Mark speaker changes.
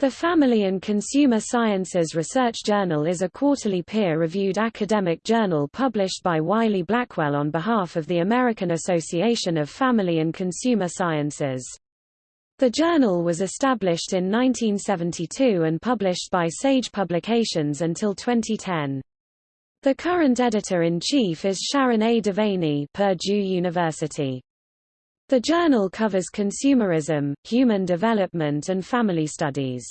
Speaker 1: The Family and Consumer Sciences Research Journal is a quarterly peer-reviewed academic journal published by Wiley Blackwell on behalf of the American Association of Family and Consumer Sciences. The journal was established in 1972 and published by Sage Publications until 2010. The current editor-in-chief is Sharon A. Devaney Purdue University. The journal covers consumerism, human development and family studies.